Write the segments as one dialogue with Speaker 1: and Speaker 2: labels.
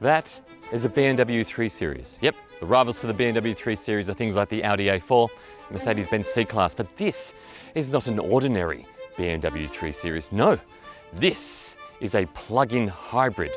Speaker 1: That is a BMW 3 Series. Yep, the rivals to the BMW 3 Series are things like the Audi A4, Mercedes-Benz C-Class, but this is not an ordinary BMW 3 Series. No, this is a plug-in hybrid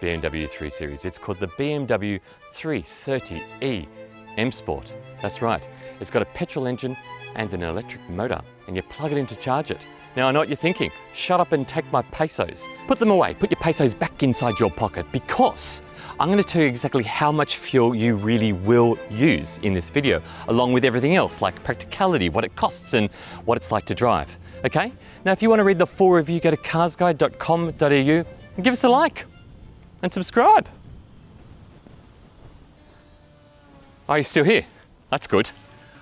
Speaker 1: BMW 3 Series. It's called the BMW 330e M Sport. That's right, it's got a petrol engine and an electric motor, and you plug it in to charge it. Now I know what you're thinking, shut up and take my pesos. Put them away, put your pesos back inside your pocket because I'm going to tell you exactly how much fuel you really will use in this video, along with everything else like practicality, what it costs and what it's like to drive. Okay? Now if you want to read the full review, go to carsguide.com.au and give us a like and subscribe. Are you still here? That's good.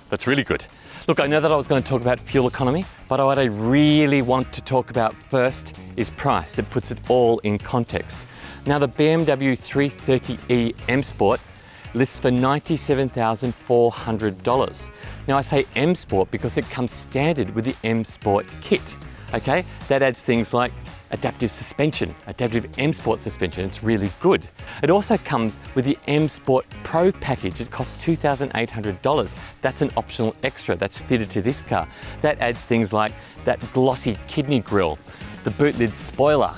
Speaker 1: That's really good. Look, I know that I was going to talk about fuel economy, but what I really want to talk about first is price. It puts it all in context. Now the BMW 330e M Sport lists for $97,400. Now I say M Sport because it comes standard with the M Sport kit, okay? That adds things like adaptive suspension, adaptive M Sport suspension, it's really good. It also comes with the M Sport Pro package, it costs $2,800. That's an optional extra that's fitted to this car. That adds things like that glossy kidney grille, the boot lid spoiler,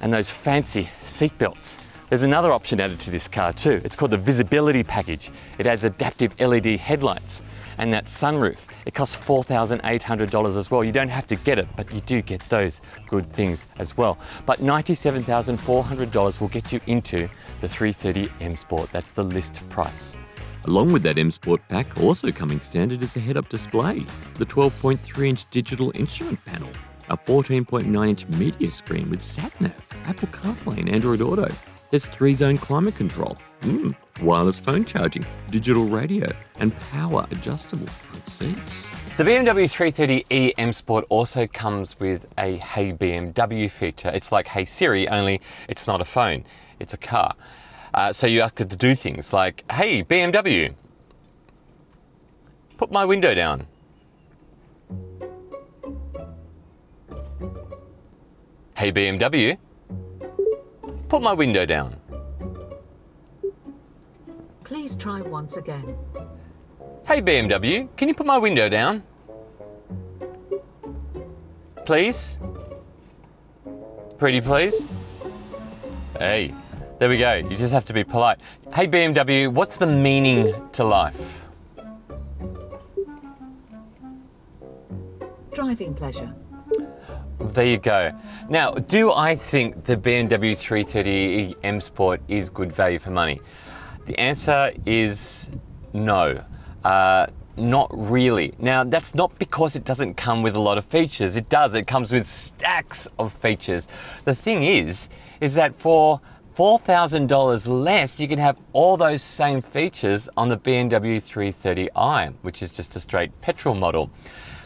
Speaker 1: and those fancy seat belts. There's another option added to this car too. It's called the visibility package. It adds adaptive LED headlights and that sunroof. It costs $4,800 as well. You don't have to get it, but you do get those good things as well. But $97,400 will get you into the 330 M Sport. That's the list price.
Speaker 2: Along with that M Sport pack, also coming standard is a head-up display, the 12.3-inch digital instrument panel, a 14.9-inch media screen with sat-nav, Apple CarPlay and Android Auto, there's three-zone climate control, mm, wireless phone charging, digital radio, and power adjustable front seats.
Speaker 1: The BMW 330e M Sport also comes with a Hey BMW feature. It's like Hey Siri, only it's not a phone, it's a car. Uh, so you ask it to do things like, Hey BMW, put my window down. Hey BMW, Put my window down.
Speaker 3: Try once again.
Speaker 1: Hey BMW, can you put my window down? Please? Pretty please? Hey, there we go. You just have to be polite. Hey BMW, what's the meaning to life?
Speaker 3: Driving pleasure.
Speaker 1: There you go. Now, do I think the BMW 330e M Sport is good value for money? The answer is no. Uh, not really. Now, that's not because it doesn't come with a lot of features. It does. It comes with stacks of features. The thing is, is that for $4,000 less, you can have all those same features on the BMW 330i, which is just a straight petrol model.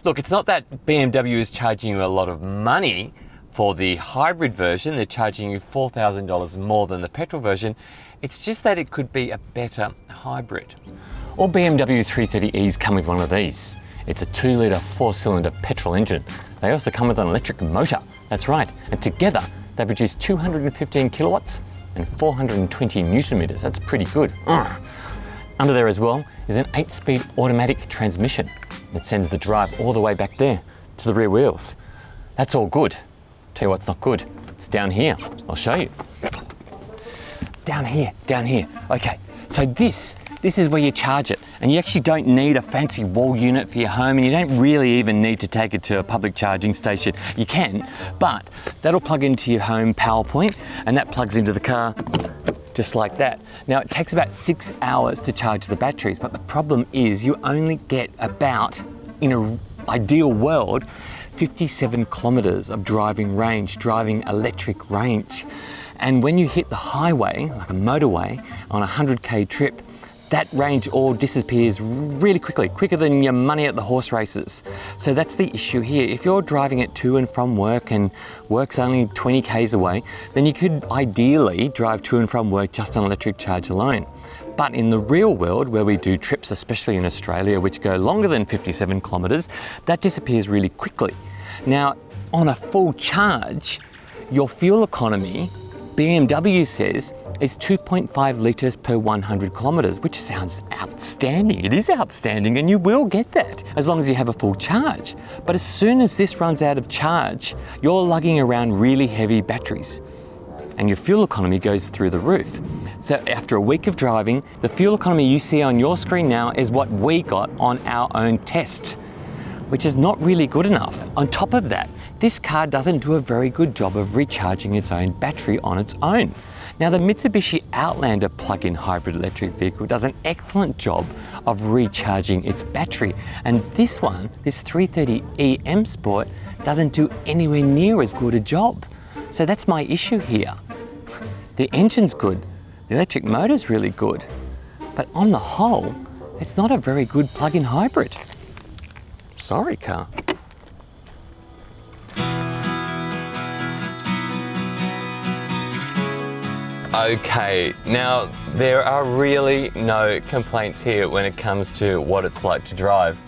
Speaker 1: Look, it's not that BMW is charging you a lot of money for the hybrid version. They're charging you $4,000 more than the petrol version. It's just that it could be a better hybrid. All BMW 330es come with one of these. It's a two litre four cylinder petrol engine. They also come with an electric motor. That's right. And together they produce 215 kilowatts and 420 newton meters. That's pretty good. Under there as well is an eight speed automatic transmission. It sends the drive all the way back there to the rear wheels. That's all good. Tell you what's not good. It's down here. I'll show you. Down here, down here. Okay, so this, this is where you charge it. And you actually don't need a fancy wall unit for your home and you don't really even need to take it to a public charging station. You can, but that'll plug into your home power point and that plugs into the car just like that. Now it takes about six hours to charge the batteries, but the problem is you only get about, in an ideal world, 57 kilometers of driving range, driving electric range. And when you hit the highway, like a motorway, on a 100K trip, that range all disappears really quickly, quicker than your money at the horse races. So that's the issue here. If you're driving it to and from work and work's only 20 k's away, then you could ideally drive to and from work just on electric charge alone. But in the real world, where we do trips, especially in Australia, which go longer than 57 kilometres, that disappears really quickly. Now, on a full charge, your fuel economy BMW says is 2.5 litres per 100 kilometres, which sounds outstanding. It is outstanding and you will get that as long as you have a full charge. But as soon as this runs out of charge, you're lugging around really heavy batteries and your fuel economy goes through the roof. So after a week of driving, the fuel economy you see on your screen now is what we got on our own test, which is not really good enough. On top of that, this car doesn't do a very good job of recharging its own battery on its own. Now the Mitsubishi Outlander plug-in hybrid electric vehicle does an excellent job of recharging its battery. And this one, this 330e M Sport, doesn't do anywhere near as good a job. So that's my issue here. The engine's good, the electric motor's really good, but on the whole, it's not a very good plug-in hybrid. Sorry, car. Okay, now there are really no complaints here when it comes to what it's like to drive.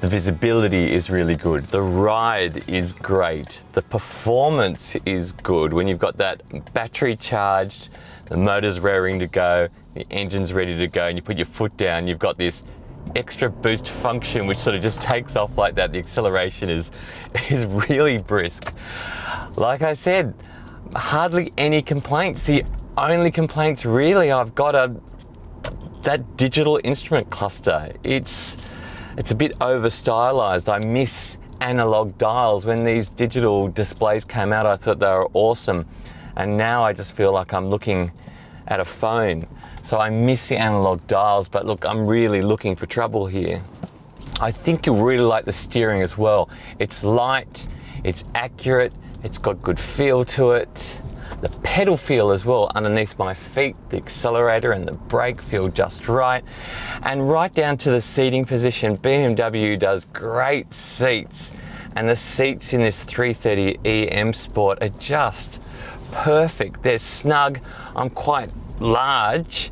Speaker 1: The visibility is really good. The ride is great. The performance is good when you've got that battery charged, the motor's raring to go, the engine's ready to go, and you put your foot down, you've got this extra boost function which sort of just takes off like that. The acceleration is, is really brisk. Like I said, hardly any complaints. The only complaints really I've got are that digital instrument cluster. It's, it's a bit over stylized. I miss analog dials. When these digital displays came out, I thought they were awesome. And now I just feel like I'm looking at a phone. So I miss the analog dials, but look, I'm really looking for trouble here. I think you'll really like the steering as well. It's light, it's accurate, it's got good feel to it. The pedal feel as well underneath my feet, the accelerator and the brake feel just right. And right down to the seating position, BMW does great seats. And the seats in this 330e M Sport are just perfect. They're snug. I'm quite large,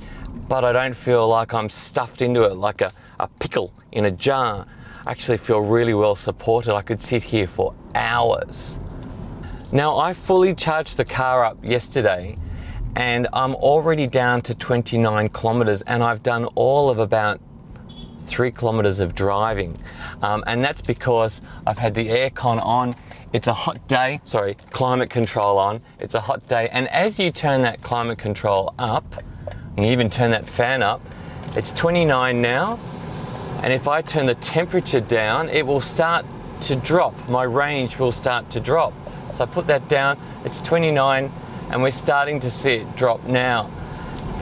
Speaker 1: but I don't feel like I'm stuffed into it like a, a pickle in a jar. I actually feel really well supported. I could sit here for hours. Now I fully charged the car up yesterday and I'm already down to 29 kilometers and I've done all of about three kilometers of driving. Um, and that's because I've had the aircon on. It's a hot day, sorry, climate control on. It's a hot day. And as you turn that climate control up, and you even turn that fan up, it's 29 now. And if I turn the temperature down, it will start to drop. My range will start to drop. So I put that down, it's 29 and we're starting to see it drop now.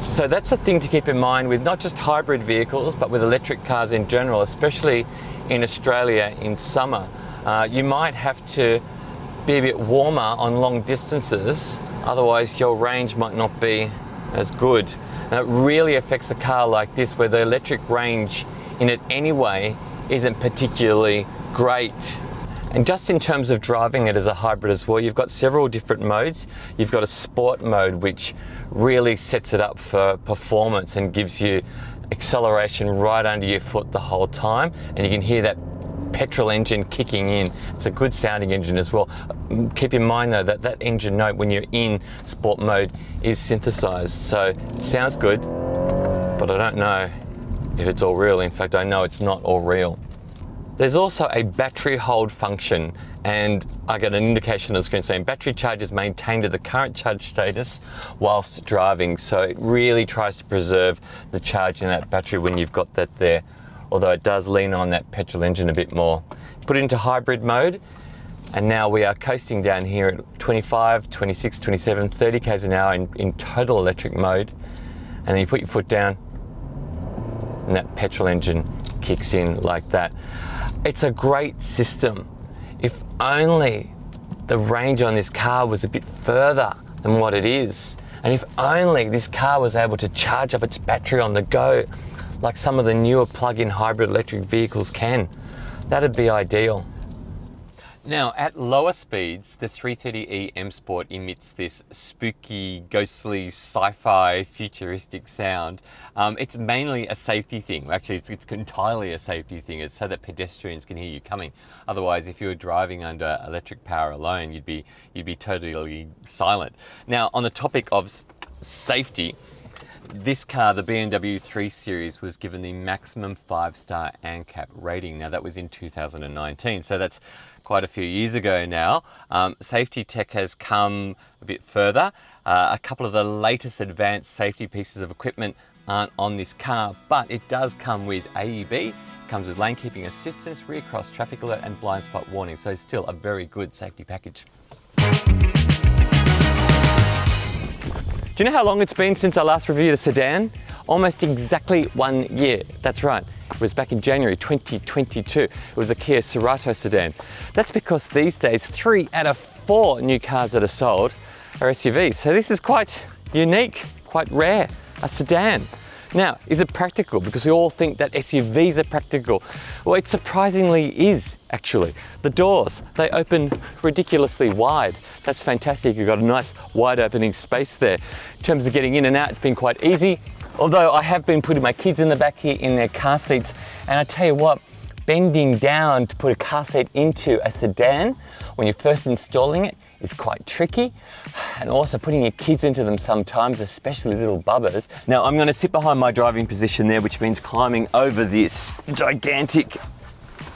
Speaker 1: So that's a thing to keep in mind with not just hybrid vehicles, but with electric cars in general, especially in Australia in summer. Uh, you might have to be a bit warmer on long distances, otherwise your range might not be as good. And it really affects a car like this where the electric range in it anyway isn't particularly great and just in terms of driving it as a hybrid as well, you've got several different modes. You've got a sport mode, which really sets it up for performance and gives you acceleration right under your foot the whole time. And you can hear that petrol engine kicking in. It's a good sounding engine as well. Keep in mind though that that engine note when you're in sport mode is synthesized. So sounds good, but I don't know if it's all real. In fact, I know it's not all real. There's also a battery hold function and I get an indication on the screen saying battery charge is maintained at the current charge status whilst driving. So it really tries to preserve the charge in that battery when you've got that there, although it does lean on that petrol engine a bit more. Put it into hybrid mode and now we are coasting down here at 25, 26, 27, 30 k's an hour in, in total electric mode. And then you put your foot down and that petrol engine kicks in like that. It's a great system. If only the range on this car was a bit further than what it is. And if only this car was able to charge up its battery on the go, like some of the newer plug-in hybrid electric vehicles can, that'd be ideal. Now, at lower speeds, the 330e M Sport emits this spooky, ghostly, sci-fi, futuristic sound. Um, it's mainly a safety thing. Actually, it's, it's entirely a safety thing. It's so that pedestrians can hear you coming. Otherwise, if you were driving under electric power alone, you'd be you'd be totally silent. Now, on the topic of safety, this car, the BMW 3 Series, was given the maximum five-star ANCAP rating. Now that was in 2019, so that's quite a few years ago now. Um, safety tech has come a bit further. Uh, a couple of the latest advanced safety pieces of equipment aren't on this car, but it does come with AEB, comes with lane keeping assistance, rear cross traffic alert and blind spot warning, so it's still a very good safety package. Do you know how long it's been since I last reviewed a sedan? Almost exactly one year. That's right. It was back in January 2022. It was a Kia Cerato sedan. That's because these days, three out of four new cars that are sold are SUVs. So this is quite unique, quite rare, a sedan. Now, is it practical? Because we all think that SUVs are practical. Well, it surprisingly is, actually. The doors, they open ridiculously wide. That's fantastic. You've got a nice wide opening space there. In terms of getting in and out, it's been quite easy. Although I have been putting my kids in the back here in their car seats. And I tell you what, bending down to put a car seat into a sedan when you're first installing it is quite tricky. And also putting your kids into them sometimes, especially little bubbers. Now I'm gonna sit behind my driving position there, which means climbing over this gigantic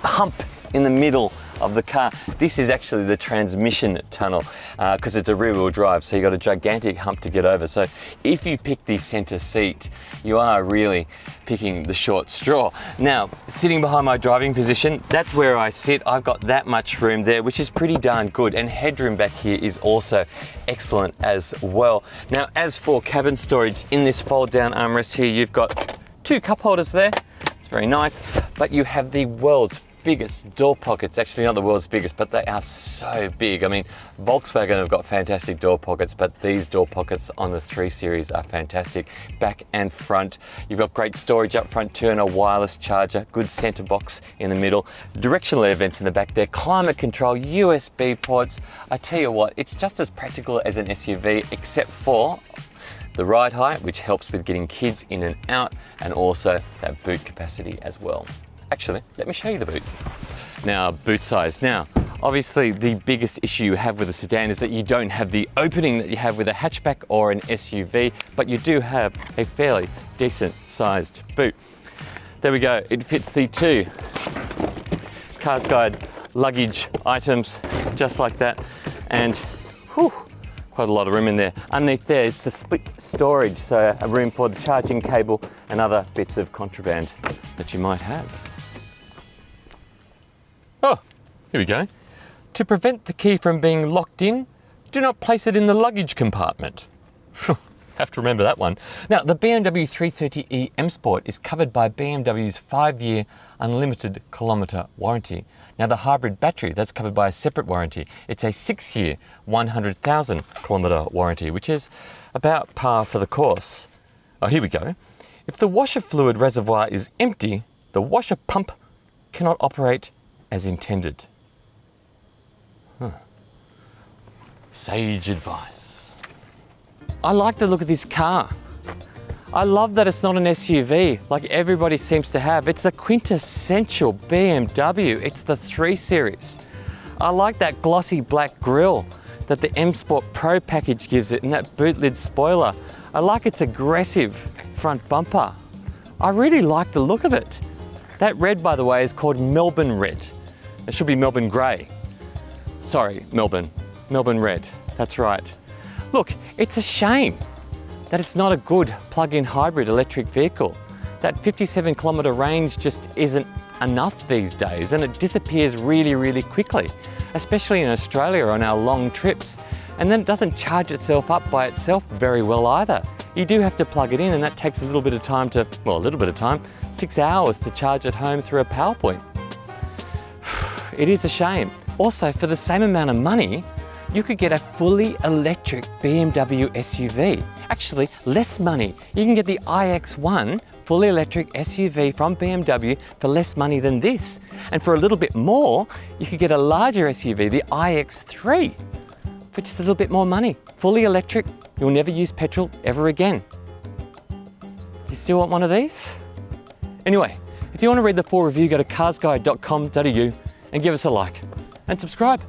Speaker 1: hump in the middle of the car. This is actually the transmission tunnel because uh, it's a rear wheel drive. So you've got a gigantic hump to get over. So if you pick the center seat, you are really picking the short straw. Now, sitting behind my driving position, that's where I sit. I've got that much room there, which is pretty darn good. And headroom back here is also excellent as well. Now, as for cabin storage, in this fold down armrest here, you've got two cup holders there. It's very nice, but you have the world's biggest door pockets, actually not the world's biggest, but they are so big. I mean, Volkswagen have got fantastic door pockets, but these door pockets on the 3 Series are fantastic. Back and front, you've got great storage up front too and a wireless charger, good center box in the middle, directional air vents in the back there, climate control, USB ports. I tell you what, it's just as practical as an SUV except for the ride height, which helps with getting kids in and out, and also that boot capacity as well. Actually, let me show you the boot. Now, boot size. Now, obviously the biggest issue you have with a sedan is that you don't have the opening that you have with a hatchback or an SUV, but you do have a fairly decent sized boot. There we go, it fits the two Cars Guide luggage items just like that. And whew, quite a lot of room in there. Underneath there is the split storage, so a room for the charging cable and other bits of contraband that you might have. Oh, here we go. To prevent the key from being locked in, do not place it in the luggage compartment. Have to remember that one. Now, the BMW 330e M Sport is covered by BMW's five-year unlimited kilometre warranty. Now, the hybrid battery, that's covered by a separate warranty. It's a six-year, 100,000 kilometre warranty, which is about par for the course. Oh, here we go. If the washer fluid reservoir is empty, the washer pump cannot operate as intended. Huh. Sage advice. I like the look of this car. I love that it's not an SUV like everybody seems to have. It's the quintessential BMW. It's the 3 Series. I like that glossy black grille that the M Sport Pro package gives it and that boot lid spoiler. I like its aggressive front bumper. I really like the look of it. That red, by the way, is called Melbourne Red. It should be Melbourne Grey. Sorry, Melbourne. Melbourne Red. That's right. Look, it's a shame that it's not a good plug-in hybrid electric vehicle. That 57 kilometre range just isn't enough these days and it disappears really, really quickly, especially in Australia on our long trips. And then it doesn't charge itself up by itself very well either. You do have to plug it in and that takes a little bit of time to, well, a little bit of time, six hours to charge at home through a PowerPoint. It is a shame. Also, for the same amount of money, you could get a fully electric BMW SUV. Actually, less money. You can get the iX1 fully electric SUV from BMW for less money than this. And for a little bit more, you could get a larger SUV, the iX3, for just a little bit more money. Fully electric, you'll never use petrol ever again. You still want one of these? Anyway, if you want to read the full review, go to carsguide.com.au and give us a like and subscribe.